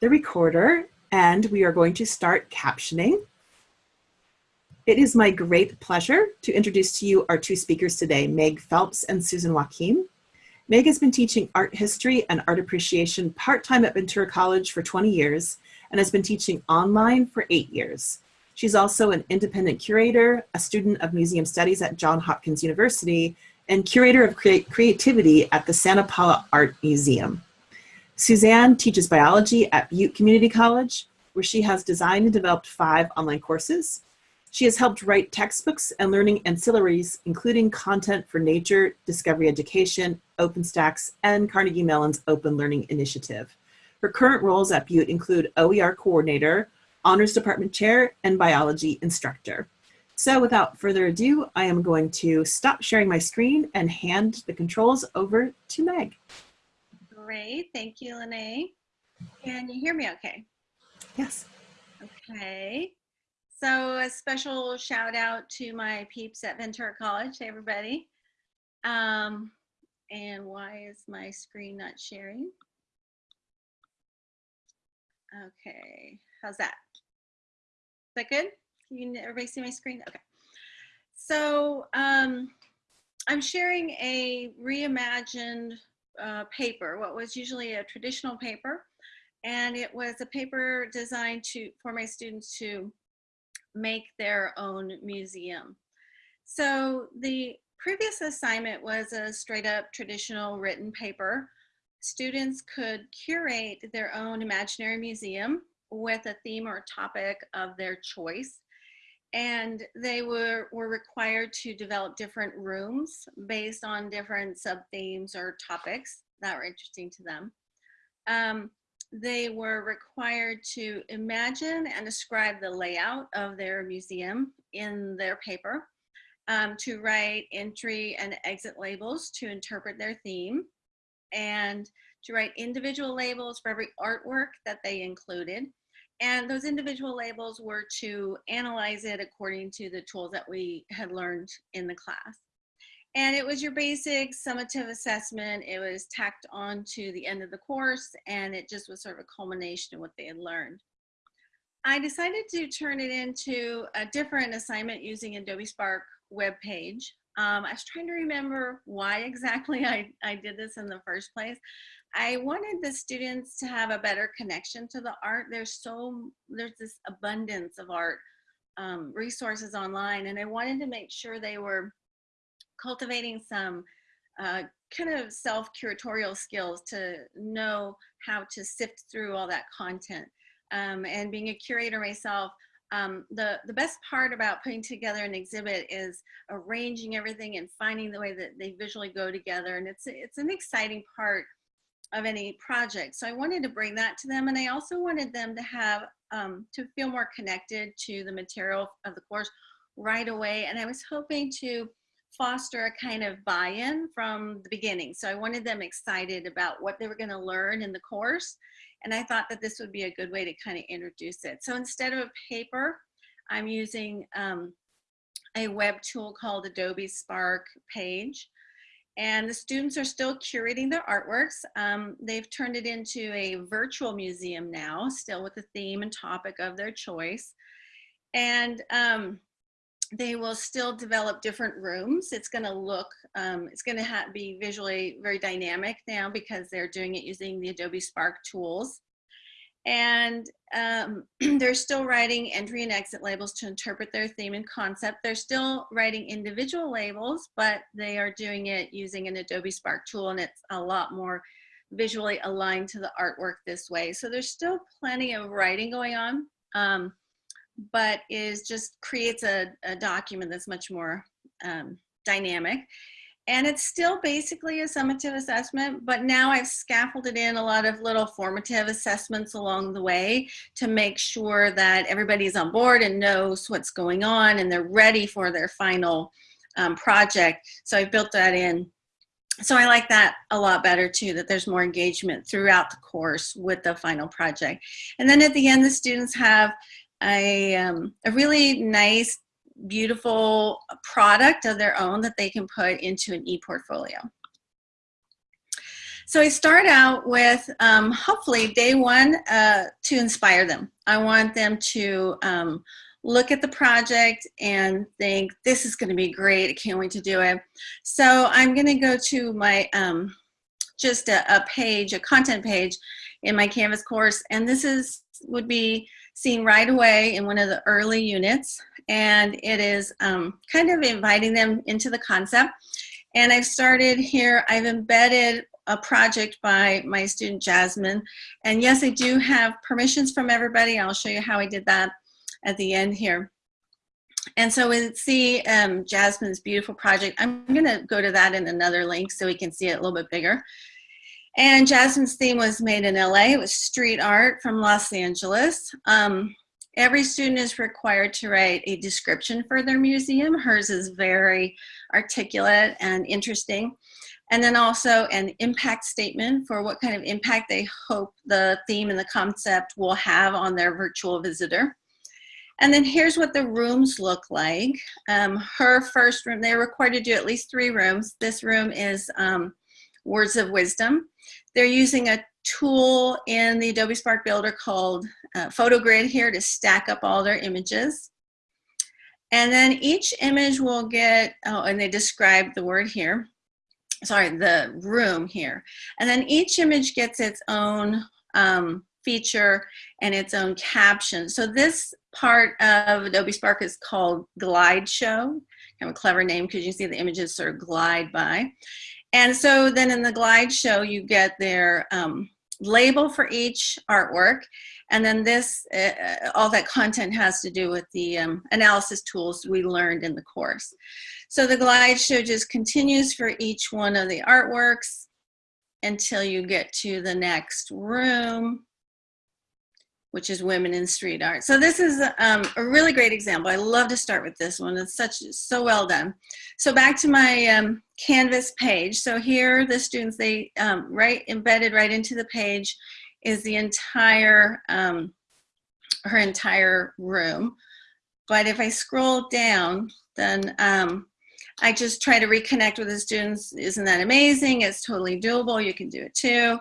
the recorder and we are going to start captioning. It is my great pleasure to introduce to you our two speakers today, Meg Phelps and Susan Wakim. Meg has been teaching art history and art appreciation part-time at Ventura College for 20 years and has been teaching online for eight years. She's also an independent curator, a student of museum studies at Johns Hopkins University, and curator of creativity at the Santa Paula Art Museum. Suzanne teaches biology at Butte Community College, where she has designed and developed five online courses. She has helped write textbooks and learning ancillaries, including content for Nature, Discovery Education, OpenStax, and Carnegie Mellon's Open Learning Initiative. Her current roles at Butte include OER Coordinator, Honors Department Chair, and Biology Instructor. So without further ado, I am going to stop sharing my screen and hand the controls over to Meg. Great, thank you, Lene. Can you hear me okay? Yes. Okay. So a special shout out to my peeps at Ventura College, hey everybody. Um, and why is my screen not sharing? Okay, how's that? Is that good? Can you, everybody see my screen? Okay. So um, I'm sharing a reimagined uh, paper, what was usually a traditional paper. And it was a paper designed to for my students to make their own museum. So the previous assignment was a straight up traditional written paper. Students could curate their own imaginary museum with a theme or topic of their choice. And they were, were required to develop different rooms based on different sub-themes or topics that were interesting to them. Um, they were required to imagine and describe the layout of their museum in their paper, um, to write entry and exit labels to interpret their theme, and to write individual labels for every artwork that they included, and those individual labels were to analyze it according to the tools that we had learned in the class. And it was your basic summative assessment. It was tacked on to the end of the course and it just was sort of a culmination of what they had learned. I decided to turn it into a different assignment using Adobe Spark web page. Um, I was trying to remember why exactly I, I did this in the first place. I wanted the students to have a better connection to the art. There's so, there's this abundance of art um, resources online and I wanted to make sure they were cultivating some uh, kind of self-curatorial skills to know how to sift through all that content. Um, and being a curator myself, um, the, the best part about putting together an exhibit is arranging everything and finding the way that they visually go together. And it's, it's an exciting part of any project. So I wanted to bring that to them. And I also wanted them to have, um, to feel more connected to the material of the course right away. And I was hoping to foster a kind of buy-in from the beginning. So I wanted them excited about what they were gonna learn in the course. And I thought that this would be a good way to kind of introduce it. So instead of a paper, I'm using um, a web tool called Adobe Spark Page and the students are still curating their artworks. Um, they've turned it into a virtual museum now, still with the theme and topic of their choice. And um, they will still develop different rooms. It's gonna look, um, it's gonna be visually very dynamic now because they're doing it using the Adobe Spark tools and um, they're still writing entry and exit labels to interpret their theme and concept. They're still writing individual labels, but they are doing it using an Adobe Spark tool and it's a lot more visually aligned to the artwork this way. So there's still plenty of writing going on, um, but is just creates a, a, document that's much more um, dynamic. And it's still basically a summative assessment, but now I've scaffolded in a lot of little formative assessments along the way to make sure that everybody's on board and knows what's going on and they're ready for their final um, project. So I built that in. So I like that a lot better too, that there's more engagement throughout the course with the final project. And then at the end, the students have a, um, a really nice beautiful product of their own that they can put into an e-portfolio. So I start out with um, hopefully day one uh, to inspire them. I want them to um, look at the project and think, this is gonna be great, I can't wait to do it. So I'm gonna go to my, um, just a, a page, a content page in my Canvas course, and this is would be seen right away in one of the early units, and it is um, kind of inviting them into the concept. And I've started here, I've embedded a project by my student Jasmine. And yes, I do have permissions from everybody. I'll show you how I did that at the end here. And so we see um, Jasmine's beautiful project. I'm gonna go to that in another link so we can see it a little bit bigger. And Jasmine's theme was made in LA. It was street art from Los Angeles. Um, every student is required to write a description for their museum. Hers is very articulate and interesting. And then also an impact statement for what kind of impact they hope the theme and the concept will have on their virtual visitor. And then here's what the rooms look like. Um, her first room, they're required to do at least three rooms. This room is um, Words of Wisdom. They're using a tool in the Adobe Spark Builder called uh, PhotoGrid here to stack up all their images. And then each image will get, oh, and they describe the word here, sorry, the room here. And then each image gets its own um, feature and its own caption. So this part of Adobe Spark is called Glide Show. Kind of a clever name because you see the images sort of glide by. And so then in the Glide Show, you get their um, label for each artwork. And then this, uh, all that content has to do with the um, analysis tools we learned in the course. So the glide show just continues for each one of the artworks until you get to the next room which is women in street art. So this is um, a really great example. I love to start with this one. It's such so well done. So back to my um, Canvas page. So here the students, they um, right embedded right into the page is the entire, um, her entire room. But if I scroll down, then um, I just try to reconnect with the students. Isn't that amazing? It's totally doable. You can do it too.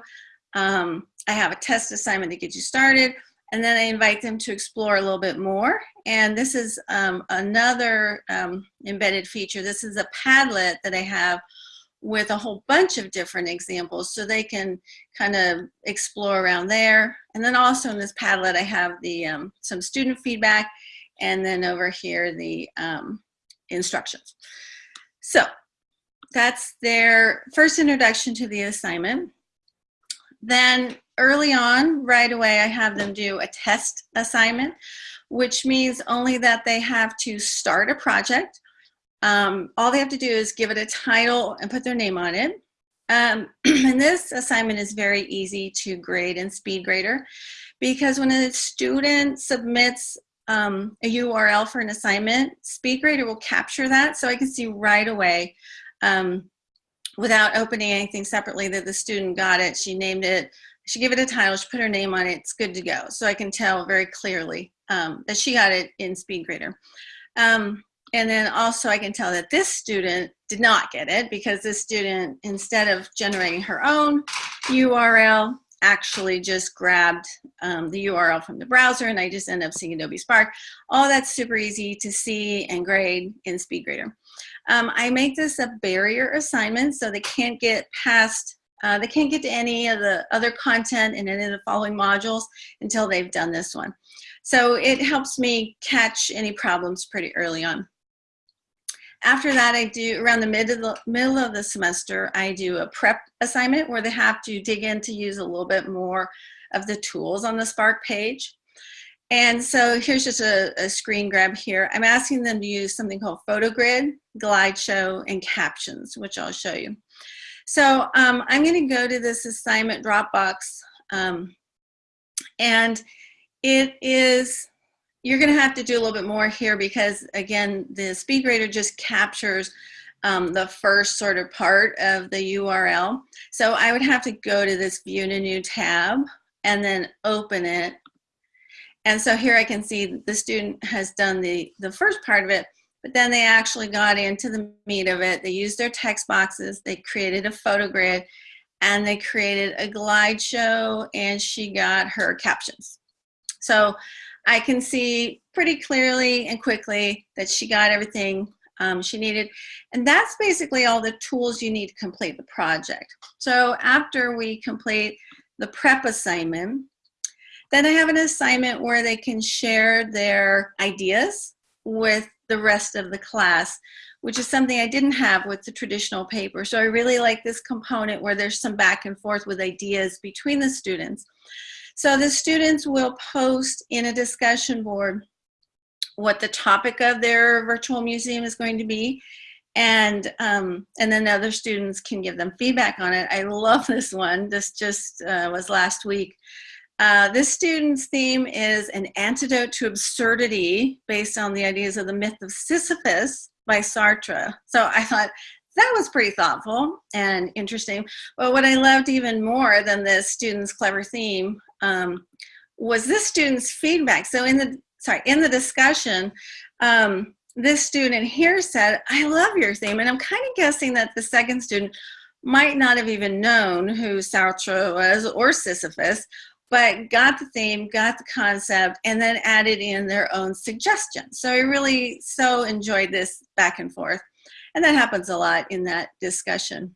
Um, I have a test assignment to get you started and then I invite them to explore a little bit more. And this is um, another um, embedded feature. This is a Padlet that I have with a whole bunch of different examples so they can kind of explore around there. And then also in this Padlet, I have the um, some student feedback and then over here, the um, instructions. So that's their first introduction to the assignment. Then early on, right away, I have them do a test assignment, which means only that they have to start a project. Um, all they have to do is give it a title and put their name on it. Um, and this assignment is very easy to grade in SpeedGrader because when a student submits um, a URL for an assignment, SpeedGrader will capture that so I can see right away um, without opening anything separately that the student got it. She named it, she gave it a title, she put her name on it, it's good to go. So I can tell very clearly um, that she got it in SpeedGrader. Um, and then also I can tell that this student did not get it because this student, instead of generating her own URL, actually just grabbed um, the URL from the browser and I just end up seeing Adobe Spark. All that's super easy to see and grade in SpeedGrader. Um, I make this a barrier assignment so they can't get past, uh, they can't get to any of the other content in any of the following modules until they've done this one. So it helps me catch any problems pretty early on. After that, I do, around the, mid of the middle of the semester, I do a prep assignment where they have to dig in to use a little bit more of the tools on the Spark page. And so here's just a, a, screen grab here. I'm asking them to use something called PhotoGrid, GlideShow, and Captions, which I'll show you. So um, I'm gonna go to this assignment Dropbox, um, and it is, you're gonna have to do a little bit more here because again, the SpeedGrader just captures um, the first sort of part of the URL. So I would have to go to this view in a new tab and then open it and so here I can see the student has done the, the first part of it, but then they actually got into the meat of it. They used their text boxes, they created a photo grid, and they created a glide show and she got her captions. So I can see pretty clearly and quickly that she got everything um, she needed. And that's basically all the tools you need to complete the project. So after we complete the prep assignment, then I have an assignment where they can share their ideas with the rest of the class, which is something I didn't have with the traditional paper. So I really like this component where there's some back and forth with ideas between the students. So the students will post in a discussion board what the topic of their virtual museum is going to be and um, and then other students can give them feedback on it. I love this one. This just uh, was last week. Uh, this student's theme is an antidote to absurdity based on the ideas of the myth of Sisyphus by Sartre. So I thought that was pretty thoughtful and interesting. But what I loved even more than the student's clever theme um, was this student's feedback. So in the sorry in the discussion, um, this student here said, "I love your theme," and I'm kind of guessing that the second student might not have even known who Sartre was or Sisyphus, but got the theme, got the concept, and then added in their own suggestions. So I really so enjoyed this back and forth. And that happens a lot in that discussion.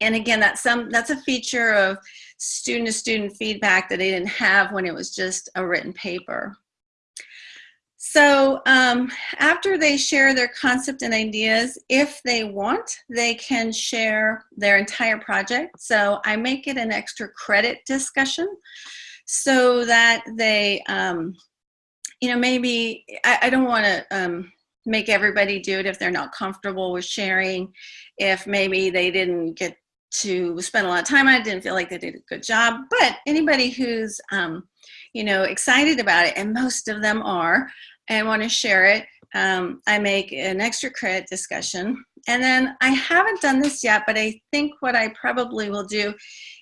And again, that's some that's a feature of student to student feedback that they didn't have when it was just a written paper. So um, after they share their concept and ideas, if they want, they can share their entire project. So I make it an extra credit discussion so that they, um, you know, maybe, I, I don't want to um, make everybody do it if they're not comfortable with sharing, if maybe they didn't get to spend a lot of time on it, didn't feel like they did a good job. But anybody who's, um, you know, excited about it, and most of them are, and want to share it, um, I make an extra credit discussion. And then I haven't done this yet, but I think what I probably will do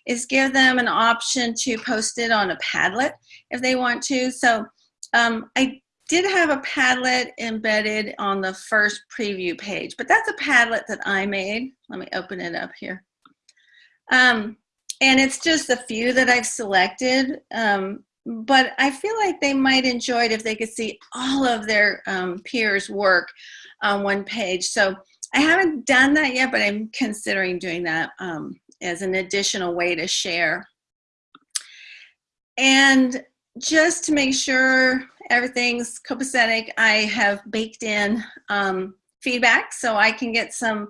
is give them an option to post it on a Padlet if they want to. So um, I did have a Padlet embedded on the first preview page, but that's a Padlet that I made. Let me open it up here. Um, and it's just a few that I've selected. Um, but I feel like they might enjoy it if they could see all of their um, peers' work on one page. So I haven't done that yet, but I'm considering doing that um, as an additional way to share. And just to make sure everything's copacetic, I have baked in um, feedback so I can get some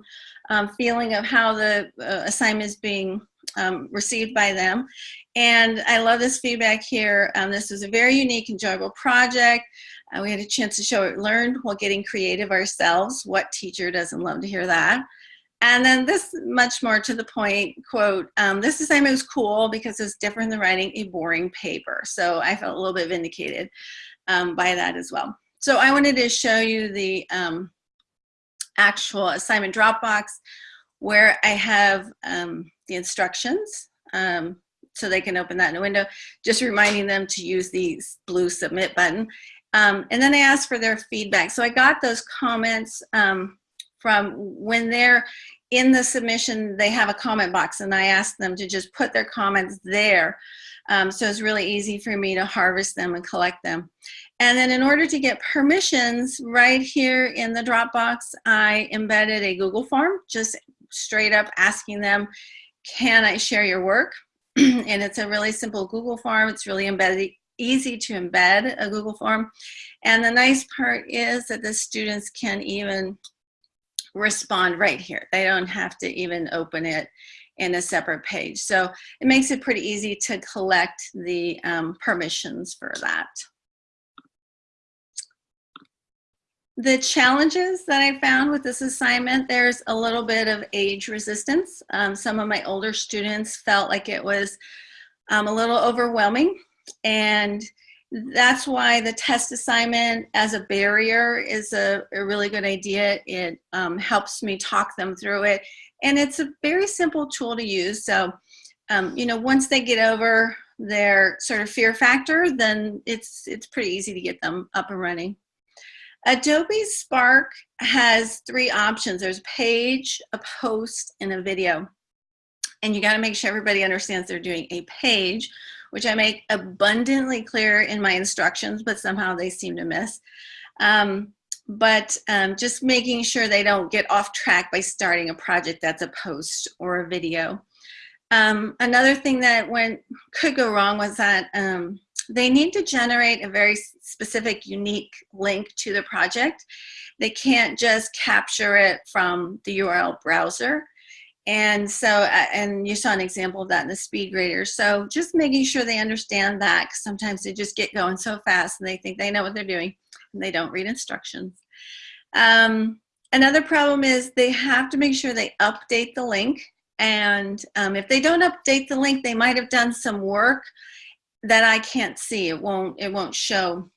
um, feeling of how the uh, assignment is being um, received by them. And I love this feedback here. Um, this was a very unique, enjoyable project. Uh, we had a chance to show it learned while getting creative ourselves. What teacher doesn't love to hear that? And then this much more to the point quote, um, this assignment was cool because it's different than writing a boring paper. So I felt a little bit vindicated um, by that as well. So I wanted to show you the um, actual assignment Dropbox where I have um, the instructions um, so they can open that in a window, just reminding them to use the blue submit button. Um, and then I asked for their feedback. So I got those comments um, from when they're in the submission, they have a comment box and I asked them to just put their comments there. Um, so it's really easy for me to harvest them and collect them. And then in order to get permissions right here in the Dropbox, I embedded a Google form, just straight up asking them, can I share your work? and it's a really simple Google form. It's really embedded, easy to embed a Google form. And the nice part is that the students can even respond right here. They don't have to even open it in a separate page. So it makes it pretty easy to collect the um, permissions for that. The challenges that I found with this assignment, there's a little bit of age resistance. Um, some of my older students felt like it was um, a little overwhelming and that's why the test assignment as a barrier is a, a really good idea. It um, helps me talk them through it and it's a very simple tool to use. So, um, you know, once they get over their sort of fear factor, then it's, it's pretty easy to get them up and running. Adobe Spark has three options. There's a page, a post, and a video. and you got to make sure everybody understands they're doing a page, which I make abundantly clear in my instructions, but somehow they seem to miss. Um, but um, just making sure they don't get off track by starting a project that's a post or a video. Um, another thing that went could go wrong was that um, they need to generate a very specific, unique link to the project. They can't just capture it from the URL browser. And so, and you saw an example of that in the speed grader. So just making sure they understand that, because sometimes they just get going so fast and they think they know what they're doing and they don't read instructions. Um, another problem is they have to make sure they update the link. And um, if they don't update the link, they might have done some work that I can't see. It won't, it won't show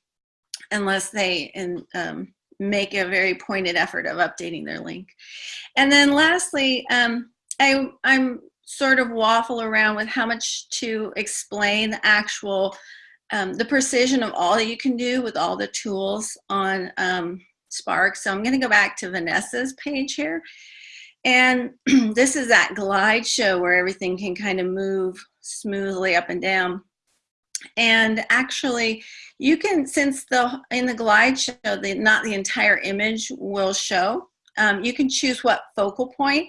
unless they in, um, make a very pointed effort of updating their link. And then lastly, um, I, I'm sort of waffle around with how much to explain the actual, um, the precision of all that you can do with all the tools on um, Spark. So I'm gonna go back to Vanessa's page here. And this is that glide show where everything can kind of move smoothly up and down. And actually, you can, since the in the glide show, the, not the entire image will show, um, you can choose what focal point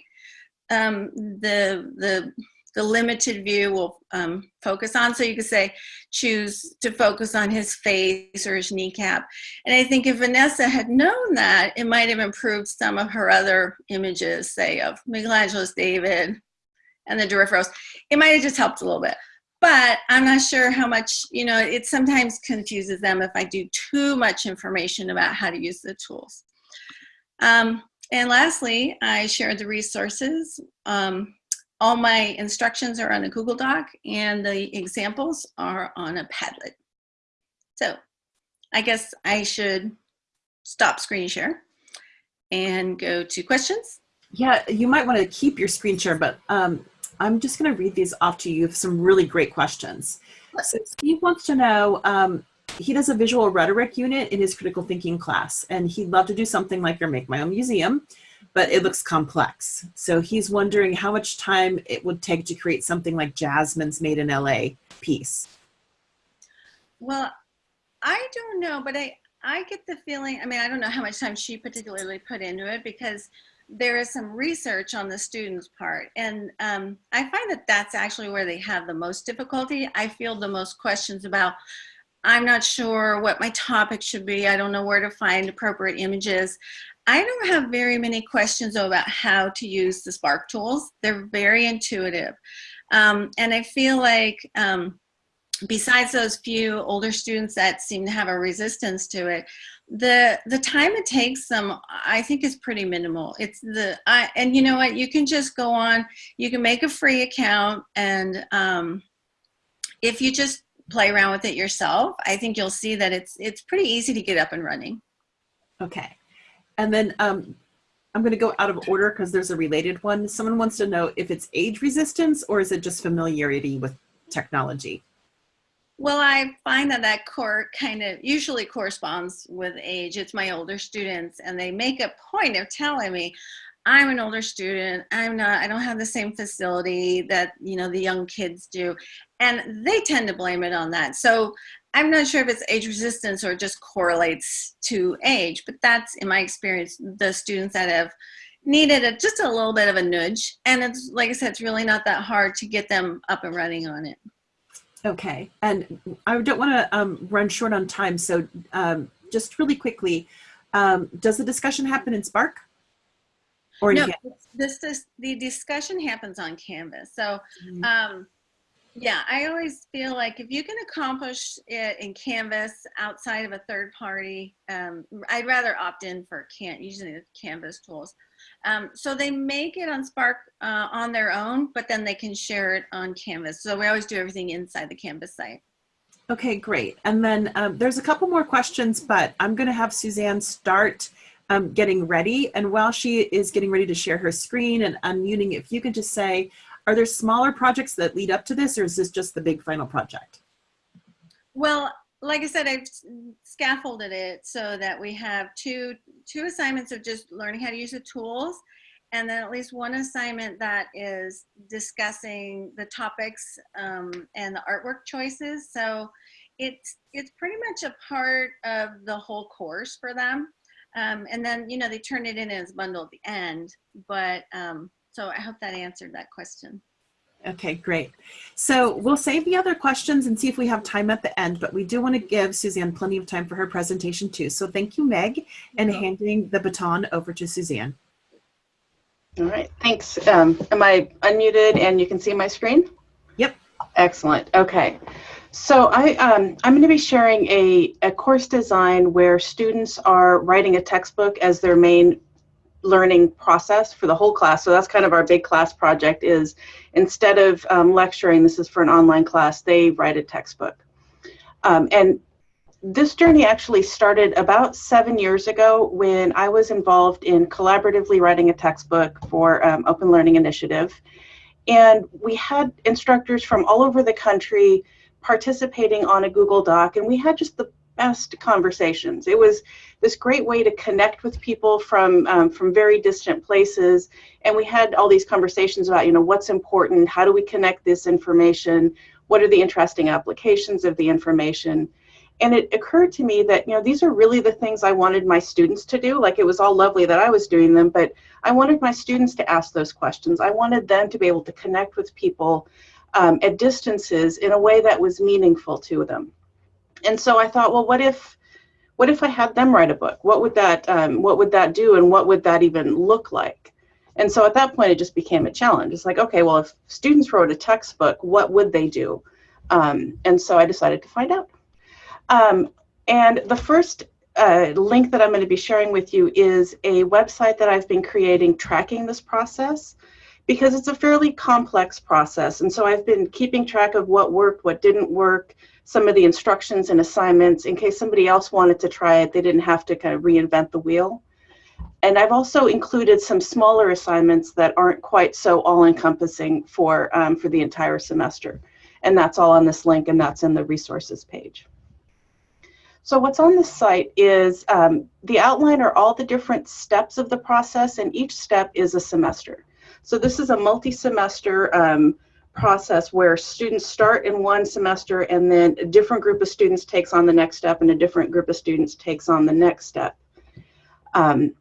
um, the, the, the limited view will um, focus on. So you could say, choose to focus on his face or his kneecap. And I think if Vanessa had known that, it might have improved some of her other images, say of Michelangelo's David and the Doryphoros. It might have just helped a little bit. But I'm not sure how much, you know, it sometimes confuses them if I do too much information about how to use the tools. Um, and lastly, I shared the resources. Um, all my instructions are on a Google Doc and the examples are on a Padlet. So I guess I should stop screen share and go to questions. Yeah, you might want to keep your screen share, but um, I'm just going to read these off to you. have some really great questions. So Steve wants to know, um, he does a visual rhetoric unit in his critical thinking class, and he'd love to do something like your Make My Own Museum, but it looks complex. So he's wondering how much time it would take to create something like Jasmine's Made in LA piece. Well, I don't know, but I, I get the feeling, I mean, I don't know how much time she particularly put into it because there is some research on the students part and um, I find that that's actually where they have the most difficulty. I feel the most questions about I'm not sure what my topic should be. I don't know where to find appropriate images. I don't have very many questions though, about how to use the Spark tools. They're very intuitive. Um, and I feel like um, besides those few older students that seem to have a resistance to it, the the time it takes them i think is pretty minimal. It's the i and you know what? You can just go on you can make a free account and um if you just play around with it yourself i think you'll see that it's it's pretty easy to get up and running. Okay. And then um i'm going to go out of order because there's a related one. Someone wants to know if it's age resistance or is it just familiarity with technology well, I find that that core kind of usually corresponds with age. It's my older students, and they make a point of telling me, I'm an older student. I'm not, I don't have the same facility that, you know, the young kids do. And they tend to blame it on that. So I'm not sure if it's age resistance or just correlates to age, but that's in my experience, the students that have needed a, just a little bit of a nudge. And it's, like I said, it's really not that hard to get them up and running on it. Okay, and I don't want to um, run short on time, so um, just really quickly, um, does the discussion happen in Spark? Or no, this, this, the discussion happens on Canvas. So, mm -hmm. yeah, I always feel like if you can accomplish it in Canvas outside of a third party, um, I'd rather opt in for can't using the Canvas tools. Um, so they make it on Spark uh, on their own, but then they can share it on Canvas. So we always do everything inside the Canvas site. Okay, great. And then um, there's a couple more questions, but I'm going to have Suzanne start um, getting ready. And while she is getting ready to share her screen and unmuting, if you could just say, are there smaller projects that lead up to this, or is this just the big final project? Well, like I said, I've scaffolded it so that we have two two assignments of just learning how to use the tools, and then at least one assignment that is discussing the topics um, and the artwork choices. So it's it's pretty much a part of the whole course for them. Um, and then you know they turn it in as a bundle at the end. But um, so I hope that answered that question. Okay, great. So we'll save the other questions and see if we have time at the end, but we do want to give Suzanne plenty of time for her presentation too. So thank you, Meg, and handing the baton over to Suzanne. All right, thanks. Um, am I unmuted and you can see my screen? Yep. Excellent. Okay. So I, um, I'm going to be sharing a, a course design where students are writing a textbook as their main learning process for the whole class. So that's kind of our big class project is instead of um, lecturing, this is for an online class, they write a textbook. Um, and this journey actually started about seven years ago when I was involved in collaboratively writing a textbook for um, Open Learning Initiative. And we had instructors from all over the country participating on a Google Doc, and we had just the best conversations. It was this great way to connect with people from um, from very distant places, and we had all these conversations about, you know, what's important, how do we connect this information, what are the interesting applications of the information, and it occurred to me that you know these are really the things i wanted my students to do. Like it was all lovely that i was doing them but i wanted my students to ask those questions. I wanted them to be able to connect with people um, at distances in a way that was meaningful to them and so i thought well what if what if i had them write a book? What would that um, what would that do and what would that even look like? And so at that point it just became a challenge. It's like okay well if students wrote a textbook what would they do? Um, and so i decided to find out. Um, and the first uh, link that I'm going to be sharing with you is a website that I've been creating tracking this process because it's a fairly complex process. And so I've been keeping track of what worked, what didn't work, some of the instructions and assignments in case somebody else wanted to try it, they didn't have to kind of reinvent the wheel. And I've also included some smaller assignments that aren't quite so all-encompassing for, um, for the entire semester. And that's all on this link and that's in the resources page. So what's on the site is um, the outline are all the different steps of the process and each step is a semester. So this is a multi-semester um, process where students start in one semester and then a different group of students takes on the next step and a different group of students takes on the next step. Um,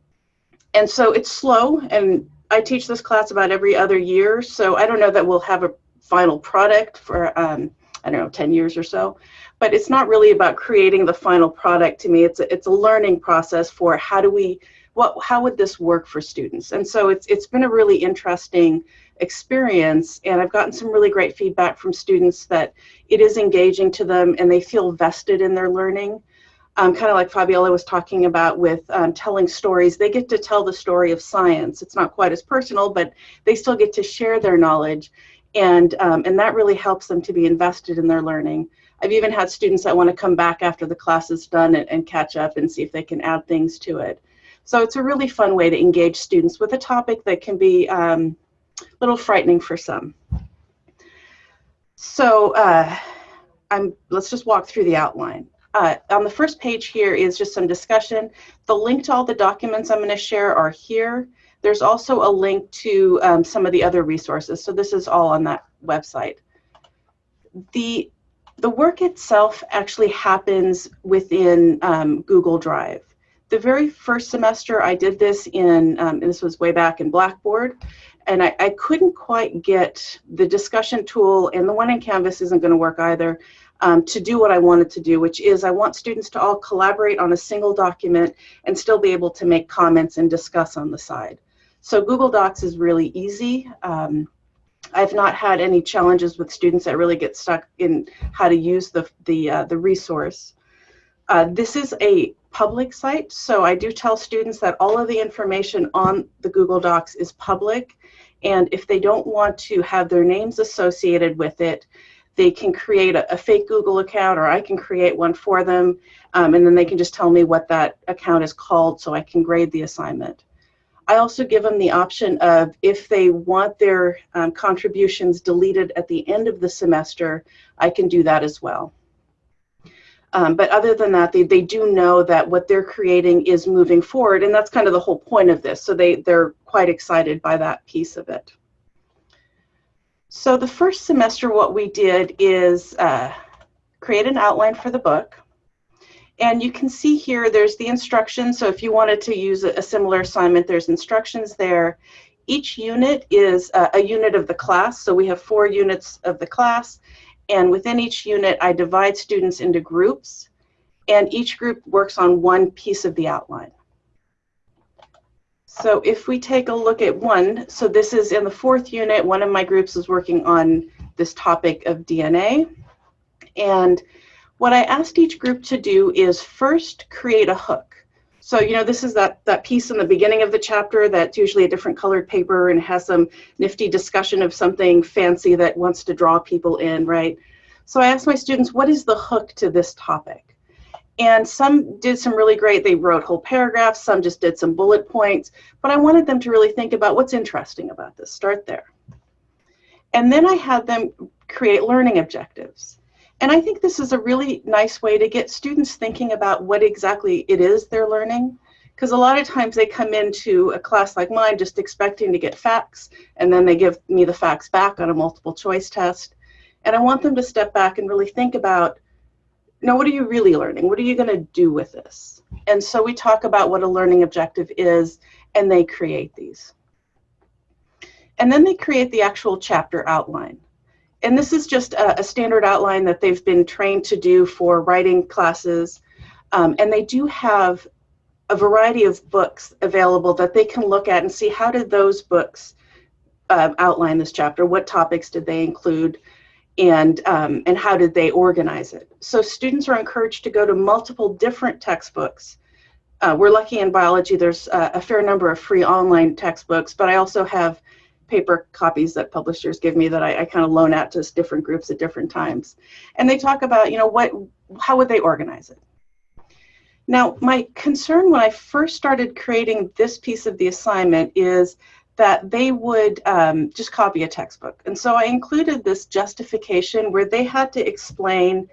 and so it's slow and I teach this class about every other year so I don't know that we'll have a final product for um, I don't know 10 years or so but it's not really about creating the final product to me. It's a, it's a learning process for how do we, what, how would this work for students? And so it's, it's been a really interesting experience and I've gotten some really great feedback from students that it is engaging to them and they feel vested in their learning. Um, kind of like Fabiola was talking about with um, telling stories, they get to tell the story of science. It's not quite as personal, but they still get to share their knowledge and, um, and that really helps them to be invested in their learning. I've even had students that want to come back after the class is done and, and catch up and see if they can add things to it. So it's a really fun way to engage students with a topic that can be um, a little frightening for some. So uh, I'm, let's just walk through the outline. Uh, on the first page here is just some discussion. The link to all the documents I'm going to share are here. There's also a link to um, some of the other resources. So this is all on that website. The the work itself actually happens within um, Google Drive. The very first semester I did this in, um, this was way back in Blackboard, and I, I, couldn't quite get the discussion tool, and the one in Canvas isn't going to work either, um, to do what I wanted to do, which is I want students to all collaborate on a single document and still be able to make comments and discuss on the side. So Google Docs is really easy. Um, I've not had any challenges with students that really get stuck in how to use the, the, uh, the resource. Uh, this is a public site, so I do tell students that all of the information on the Google Docs is public, and if they don't want to have their names associated with it, they can create a, a fake Google account, or I can create one for them, um, and then they can just tell me what that account is called so I can grade the assignment. I also give them the option of if they want their um, contributions deleted at the end of the semester, I can do that as well. Um, but other than that, they, they do know that what they're creating is moving forward, and that's kind of the whole point of this. So they, they're quite excited by that piece of it. So the first semester, what we did is uh, create an outline for the book. And you can see here, there's the instructions. So if you wanted to use a, a similar assignment, there's instructions there. Each unit is a, a unit of the class. So we have four units of the class. And within each unit, I divide students into groups. And each group works on one piece of the outline. So if we take a look at one, so this is in the fourth unit, one of my groups is working on this topic of DNA. And what I asked each group to do is first create a hook. So, you know, this is that, that piece in the beginning of the chapter that's usually a different colored paper and has some nifty discussion of something fancy that wants to draw people in, right? So I asked my students, what is the hook to this topic? And some did some really great, they wrote whole paragraphs, some just did some bullet points, but I wanted them to really think about what's interesting about this, start there. And then I had them create learning objectives. And I think this is a really nice way to get students thinking about what exactly it is they're learning. Because a lot of times they come into a class like mine just expecting to get facts, and then they give me the facts back on a multiple choice test. And I want them to step back and really think about now what are you really learning? What are you going to do with this? And so we talk about what a learning objective is, and they create these. And then they create the actual chapter outline. And this is just a, a standard outline that they've been trained to do for writing classes. Um, and they do have a variety of books available that they can look at and see how did those books uh, outline this chapter? What topics did they include? and um, and how did they organize it? So students are encouraged to go to multiple different textbooks. Uh, we're lucky in biology. There's a fair number of free online textbooks, but I also have paper copies that publishers give me that I, I kind of loan out to different groups at different times. And they talk about, you know, what, how would they organize it? Now, my concern when I first started creating this piece of the assignment is that they would um, just copy a textbook. And so I included this justification where they had to explain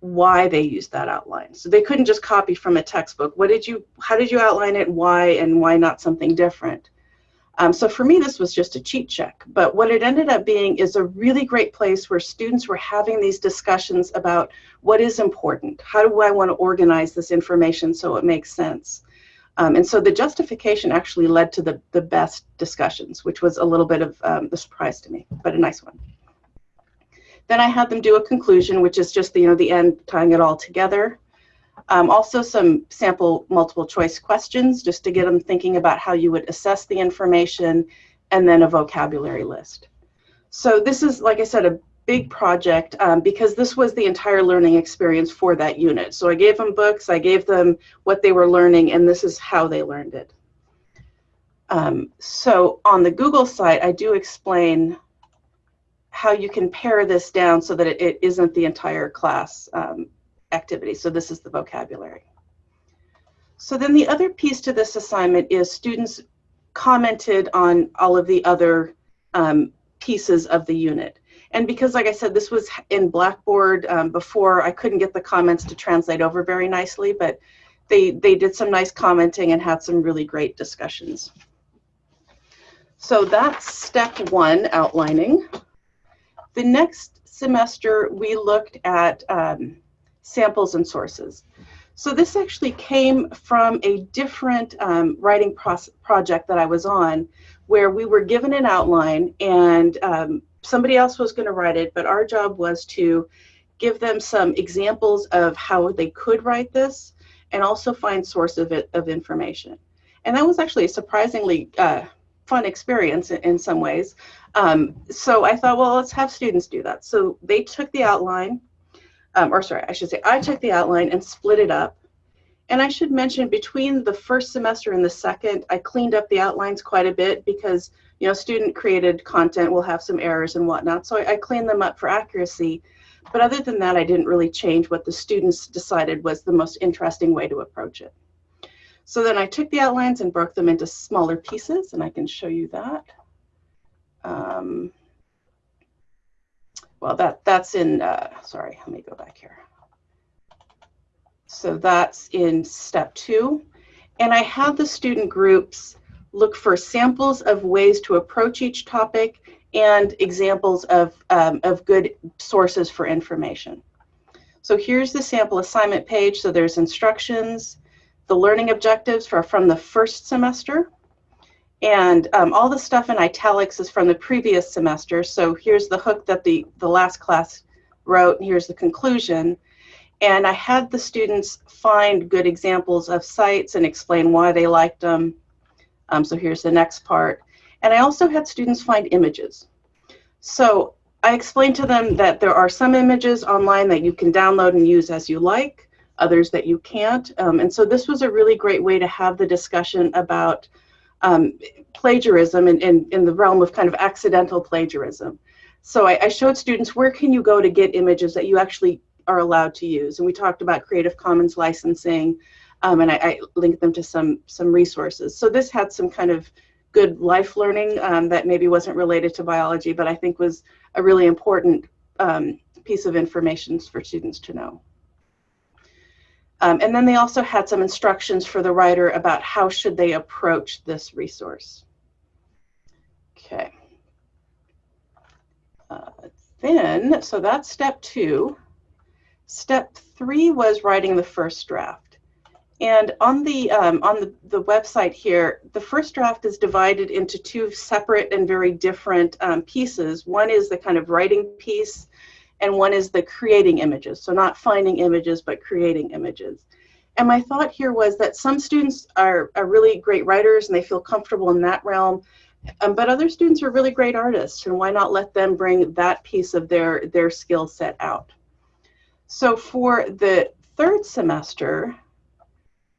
why they used that outline. So they couldn't just copy from a textbook. What did you, how did you outline it, why, and why not something different? Um, so for me, this was just a cheat check. But what it ended up being is a really great place where students were having these discussions about what is important. How do I want to organize this information so it makes sense? Um, and so the justification actually led to the, the best discussions, which was a little bit of um, a surprise to me, but a nice one. Then I had them do a conclusion, which is just the, you know, the end, tying it all together. Um, also some sample multiple choice questions, just to get them thinking about how you would assess the information, and then a vocabulary list. So this is, like I said, a big project um, because this was the entire learning experience for that unit. So I gave them books, I gave them what they were learning, and this is how they learned it. Um, so on the Google site, I do explain how you can pare this down so that it, it isn't the entire class um, activity. So this is the vocabulary. So then the other piece to this assignment is students commented on all of the other um, pieces of the unit. And because, like I said, this was in Blackboard um, before, I couldn't get the comments to translate over very nicely, but they, they did some nice commenting and had some really great discussions. So that's step one, outlining. The next semester, we looked at um, samples and sources. So this actually came from a different um, writing project that I was on, where we were given an outline and um, somebody else was going to write it, but our job was to give them some examples of how they could write this and also find source of, it, of information. And that was actually a surprisingly uh, fun experience in, in some ways. Um, so I thought, well, let's have students do that. So they took the outline, um, or sorry, I should say, I took the outline and split it up. And I should mention between the first semester and the second, I cleaned up the outlines quite a bit because you know, student created content will have some errors and whatnot. So I, I cleaned them up for accuracy. But other than that, I didn't really change what the students decided was the most interesting way to approach it. So then I took the outlines and broke them into smaller pieces, and I can show you that. Um, well, that that's in, uh, sorry, let me go back here. So that's in step two. And I had the student groups look for samples of ways to approach each topic and examples of, um, of good sources for information. So here's the sample assignment page. So there's instructions, the learning objectives for, from the first semester, and um, all the stuff in italics is from the previous semester. So here's the hook that the, the last class wrote, here's the conclusion. And I had the students find good examples of sites and explain why they liked them. Um, so here's the next part. And I also had students find images. So I explained to them that there are some images online that you can download and use as you like, others that you can't. Um, and so this was a really great way to have the discussion about um, plagiarism in, in, in, the realm of kind of accidental plagiarism. So I, I, showed students where can you go to get images that you actually are allowed to use. And we talked about Creative Commons licensing, um, and I, I, linked them to some, some resources. So this had some kind of good life learning um, that maybe wasn't related to biology, but I think was a really important um, piece of information for students to know. Um, and then they also had some instructions for the writer about how should they approach this resource. Okay. Uh, then, so that's step two. Step three was writing the first draft. And on the um, on the, the website here, the first draft is divided into two separate and very different um, pieces. One is the kind of writing piece, and one is the creating images. So not finding images, but creating images. And my thought here was that some students are, are really great writers and they feel comfortable in that realm, um, but other students are really great artists, and why not let them bring that piece of their, their skill set out? So for the third semester,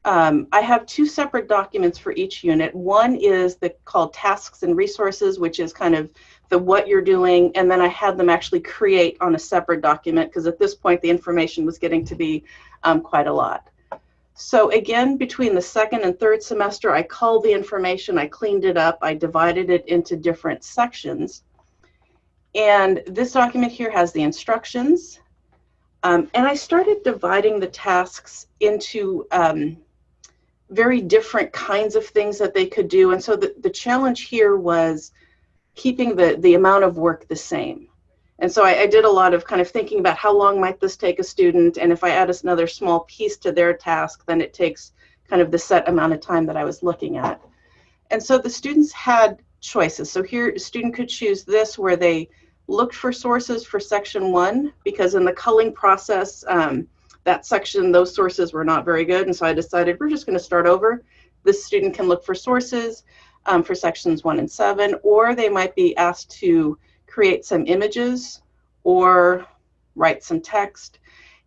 um, I have two separate documents for each unit. One is the called tasks and resources, which is kind of the what you're doing, and then I had them actually create on a separate document because at this point the information was getting to be um, quite a lot. So again, between the second and third semester, I culled the information, I cleaned it up, I divided it into different sections. And this document here has the instructions. Um, and I started dividing the tasks into um, very different kinds of things that they could do. And so the, the challenge here was keeping the, the amount of work the same. And so I, I, did a lot of kind of thinking about how long might this take a student, and if I add another small piece to their task, then it takes kind of the set amount of time that I was looking at. And so the students had choices. So here, a student could choose this where they looked for sources for section one, because in the culling process, um, that section, those sources were not very good. And so I decided we're just going to start over. This student can look for sources um, for sections one and seven, or they might be asked to create some images or write some text.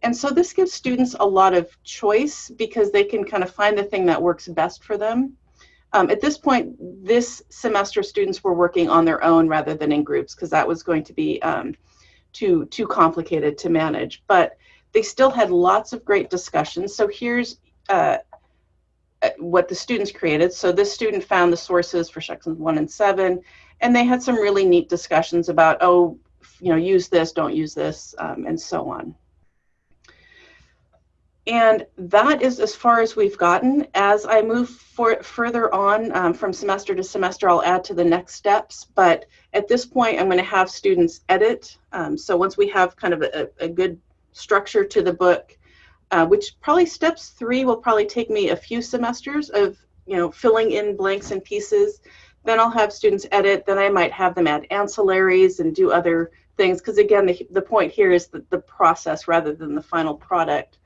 And so this gives students a lot of choice because they can kind of find the thing that works best for them. Um, at this point, this semester students were working on their own rather than in groups because that was going to be um, too, too complicated to manage. But they still had lots of great discussions. So here's uh, what the students created. So this student found the sources for sections one and seven and they had some really neat discussions about, oh, you know, use this, don't use this, um, and so on. And that is as far as we've gotten. As I move for, further on um, from semester to semester, I'll add to the next steps. But at this point, I'm going to have students edit. Um, so once we have kind of a, a good structure to the book, uh, which probably steps three will probably take me a few semesters of, you know, filling in blanks and pieces. Then I'll have students edit. Then I might have them add ancillaries and do other things. Because again, the, the point here is the, the process rather than the final product.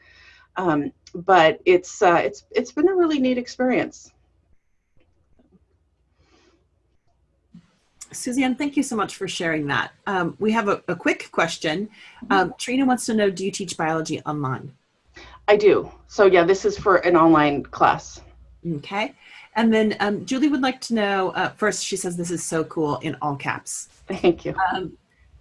Um, but it's, uh, it's, it's been a really neat experience. Suzanne, thank you so much for sharing that. Um, we have a, a quick question. Mm-hmm. Um, Trina wants to know, do you teach biology online? I do. So yeah, this is for an online class. Okay. And then um, Julie would like to know, uh, first she says this is so cool in all caps. Thank you. Um,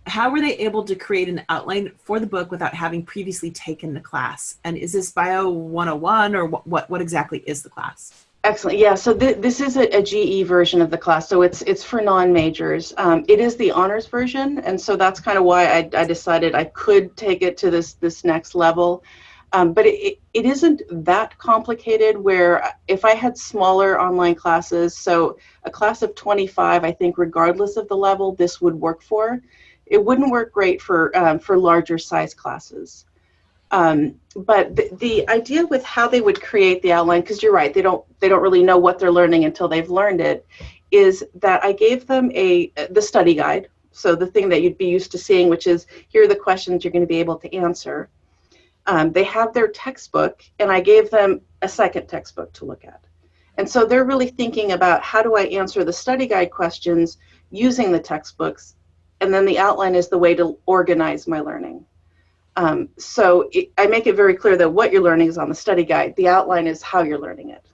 how were they able to create an outline for the book without having previously taken the class? And is this Bio 101 or what, what, what exactly is the class? Excellent. Yeah, so th this is a, a, GE version of the class, so it's it's for non-majors. Um, it is the honors version, and so that's kind of why I, I decided I could take it to this this next level. Um, but it, it isn't that complicated where if I had smaller online classes, so a class of 25, I think regardless of the level, this would work for. It wouldn't work great for, um, for larger size classes. Um, but the, the idea with how they would create the outline, because you're right, they don't, they don't really know what they're learning until they've learned it, is that I gave them a, the study guide. So the thing that you'd be used to seeing, which is here are the questions you're going to be able to answer um, they have their textbook, and I gave them a second textbook to look at. And so they're really thinking about how do I answer the study guide questions using the textbooks, and then the outline is the way to organize my learning. Um, so it, I make it very clear that what you're learning is on the study guide. The outline is how you're learning it.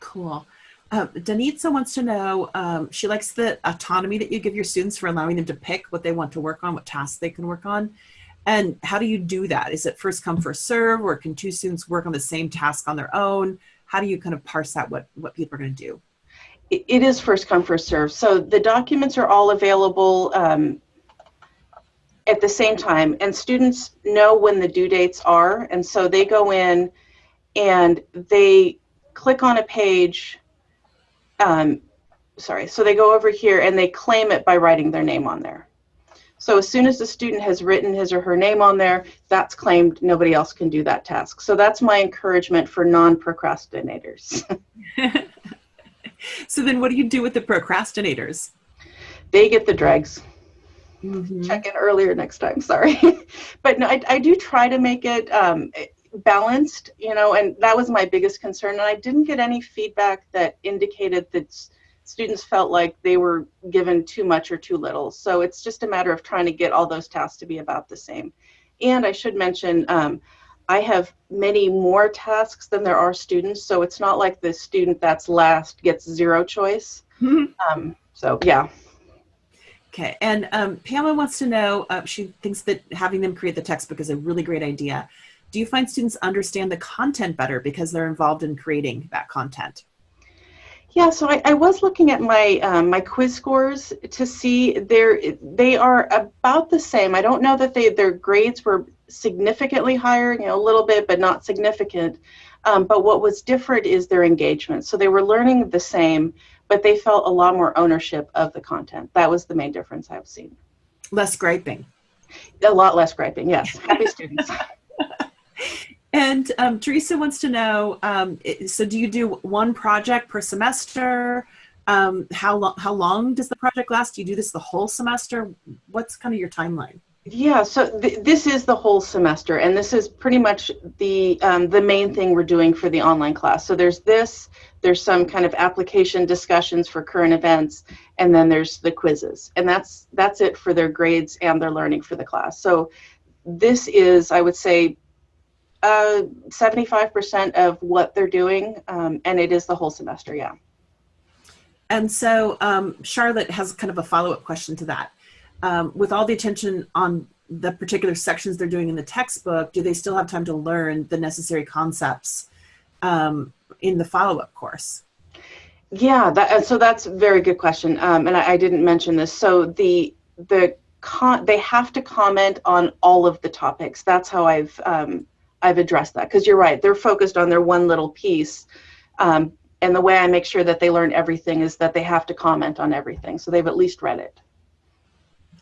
Cool. Um, Danitza wants to know, um, she likes the autonomy that you give your students for allowing them to pick what they want to work on, what tasks they can work on. And how do you do that? Is it first come, first serve, or can two students work on the same task on their own? How do you kind of parse out what, what people are going to do? It is first come, first serve. So the documents are all available um, at the same time, and students know when the due dates are, and so they go in and they click on a page. Um, sorry, so they go over here and they claim it by writing their name on there. So as soon as the student has written his or her name on there, that's claimed, nobody else can do that task. So that's my encouragement for non-procrastinators. so then what do you do with the procrastinators? They get the dregs. Mm -hmm. Check in earlier next time, sorry. but no, I, I, do try to make it um, balanced, you know, and that was my biggest concern. And I didn't get any feedback that indicated that students felt like they were given too much or too little. So it's just a matter of trying to get all those tasks to be about the same. And I should mention, um, I have many more tasks than there are students, so it's not like the student that's last gets zero choice. um, so yeah. Okay, and um, Pamela wants to know, uh, she thinks that having them create the textbook is a really great idea. Do you find students understand the content better because they're involved in creating that content? Yeah, so I, I was looking at my um, my quiz scores to see they're they are about the same. I don't know that they their grades were significantly higher, you know, a little bit, but not significant. Um, but what was different is their engagement. So they were learning the same, but they felt a lot more ownership of the content. That was the main difference I've seen. Less griping. A lot less griping. Yes, happy students. And um, Teresa wants to know, um, so do you do one project per semester? Um, how, lo how long does the project last? Do you do this the whole semester? What's kind of your timeline? Yeah, so th this is the whole semester, and this is pretty much the um, the main thing we're doing for the online class. So there's this, there's some kind of application discussions for current events, and then there's the quizzes, and that's that's it for their grades and their learning for the class. So this is, I would say, uh, 75% of what they're doing, um, and it is the whole semester, yeah. And so um, Charlotte has kind of a follow-up question to that. Um, with all the attention on the particular sections they're doing in the textbook, do they still have time to learn the necessary concepts um, in the follow-up course? Yeah, that, so that's a very good question, um, and I, I, didn't mention this. So the the con they have to comment on all of the topics. That's how I've um, I've addressed that because you're right. They're focused on their one little piece. Um, and the way I make sure that they learn everything is that they have to comment on everything. So they've at least read it.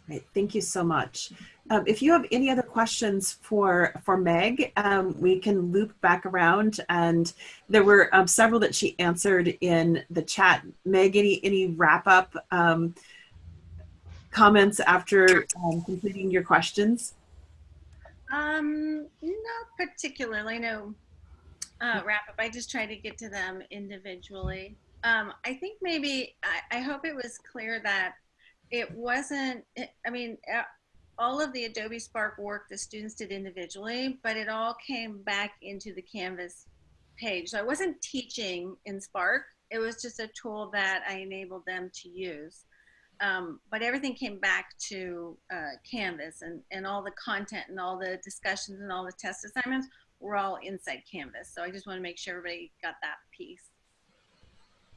Great, thank you so much. Um, if you have any other questions for, for Meg, um, we can loop back around and there were um, several that she answered in the chat. Meg, any, any wrap up um, comments after um, completing your questions? Um, not particularly, no uh, wrap up. I just try to get to them individually. Um, I think maybe, I, I hope it was clear that it wasn't, I mean, all of the Adobe Spark work the students did individually, but it all came back into the Canvas page. So I wasn't teaching in Spark. It was just a tool that I enabled them to use um, but everything came back to uh, Canvas and, and all the content and all the discussions and all the test assignments were all inside Canvas. So I just want to make sure everybody got that piece.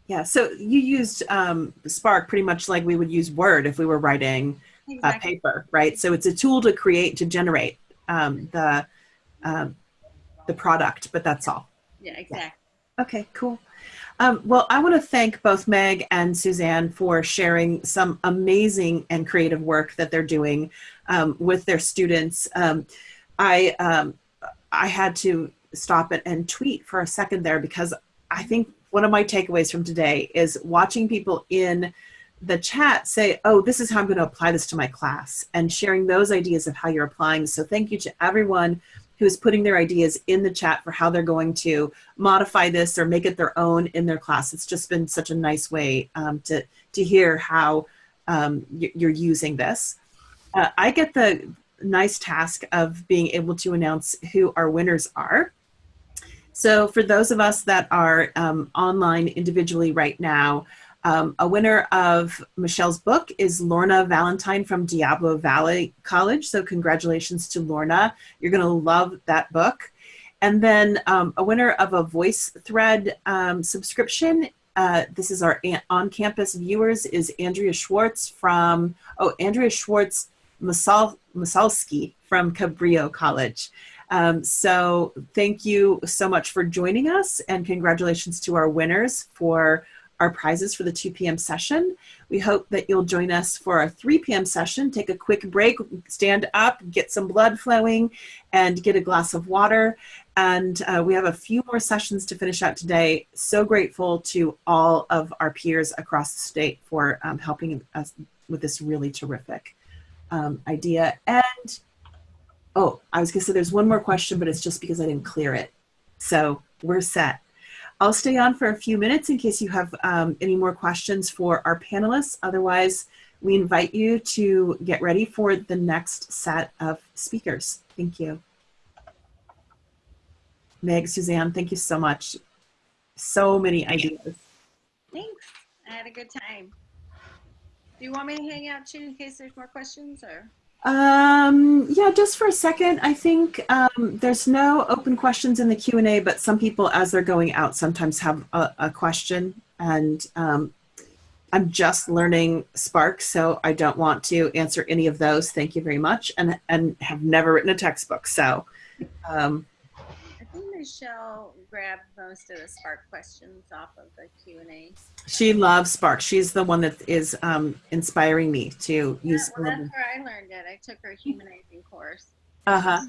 Yeah, so you used um, Spark pretty much like we would use Word if we were writing exactly. a paper, right? So it's a tool to create, to generate um, the um, the product, but that's all. Yeah, exactly. Okay, cool. Um, well, I want to thank both Meg and Suzanne for sharing some amazing and creative work that they're doing um, with their students. Um, I um, I had to stop it and tweet for a second there because I think one of my takeaways from today is watching people in the chat say, oh, this is how I'm going to apply this to my class and sharing those ideas of how you're applying. So thank you to everyone who's putting their ideas in the chat for how they're going to modify this or make it their own in their class. It's just been such a nice way um, to, to hear how um, you're using this. Uh, I get the nice task of being able to announce who our winners are. So for those of us that are um, online individually right now, um, a winner of Michelle's book is Lorna Valentine from Diablo Valley College. So congratulations to Lorna. You're going to love that book. And then um, a winner of a VoiceThread um, subscription. Uh, this is our on-campus viewers is Andrea Schwartz from, oh, Andrea Schwartz Masal, Masalski from Cabrillo College. Um, so thank you so much for joining us and congratulations to our winners for our prizes for the 2 p.m. session. We hope that you'll join us for our 3 p.m. session. Take a quick break, stand up, get some blood flowing, and get a glass of water. And uh, we have a few more sessions to finish out today. So grateful to all of our peers across the state for um, helping us with this really terrific um, idea. And, oh, I was gonna say there's one more question, but it's just because I didn't clear it. So we're set. I'll stay on for a few minutes in case you have um, any more questions for our panelists. Otherwise, we invite you to get ready for the next set of speakers. Thank you. Meg, Suzanne, thank you so much. So many ideas. Thanks. I had a good time. Do you want me to hang out too in case there's more questions or? Um, yeah, just for a second, I think um, there's no open questions in the Q&A, but some people, as they're going out, sometimes have a, a question. And um, I'm just learning Spark, so I don't want to answer any of those. Thank you very much. And, and have never written a textbook, so. Um, Michelle grabbed most of the Spark questions off of the Q&A. she loves Spark. She's the one that is um, inspiring me to Yeah, use. well, that's where I learned it. I took her humanizing course. Uh-huh.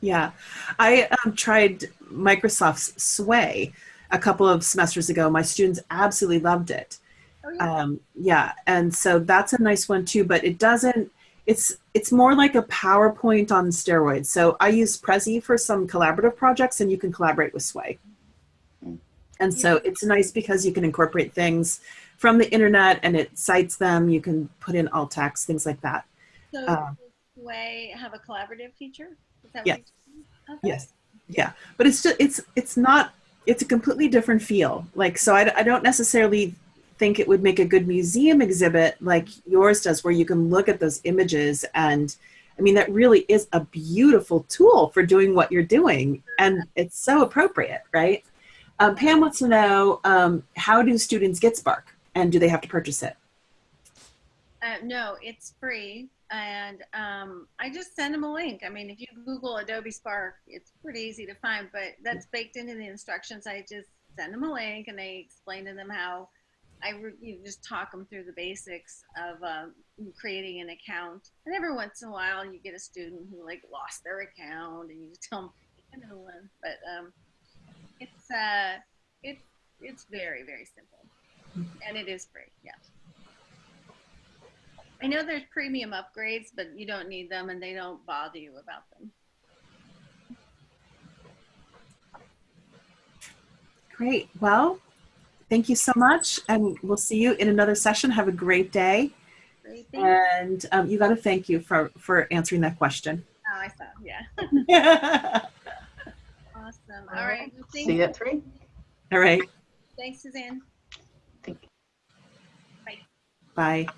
Yeah, I um, tried Microsoft's Sway a couple of semesters ago. My students absolutely loved it. Oh, yeah. Um, yeah, and so that's a nice one too. But it doesn't. It's it's more like a PowerPoint on steroids. So I use Prezi for some collaborative projects, and you can collaborate with Sway. And so it's nice because you can incorporate things from the internet, and it cites them. You can put in alt text, things like that. So um, Sway have a collaborative feature? Is that Yes. what you're saying? Okay. Yes. Yeah. But it's just, it's, it's not, it's a completely different feel. Like, so I, I don't necessarily think it would make a good museum exhibit like yours does, where you can look at those images. And I mean, that really is a beautiful tool for doing what you're doing. And it's so appropriate, right? Um, Pam wants to know, um, how do students get Spark and do they have to purchase it? Uh, no, it's free. And um, I just send them a link. I mean, if you Google Adobe Spark, it's pretty easy to find, but that's baked into the instructions. I just send them a link and they explain to them how I you just talk them through the basics of um, creating an account. And every once in a while, you get a student who like lost their account and you just tell them, know one. But um, it's, uh, it's, it's very, very simple. And it is free, yeah. I know there's premium upgrades, but you don't need them and they don't bother you about them. Great. Well, thank you so much. And we'll see you in another session. Have a great day. Great. And um, you got to thank you for, for answering that question. Oh, I saw, yeah. Awesome. All right. well, thank See you you. at three. All right. Thanks, Suzanne. Thank you. Bye. Bye.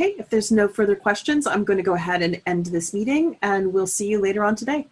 Okay, if there's no further questions, I'm going to go ahead and end this meeting and we'll see you later on today.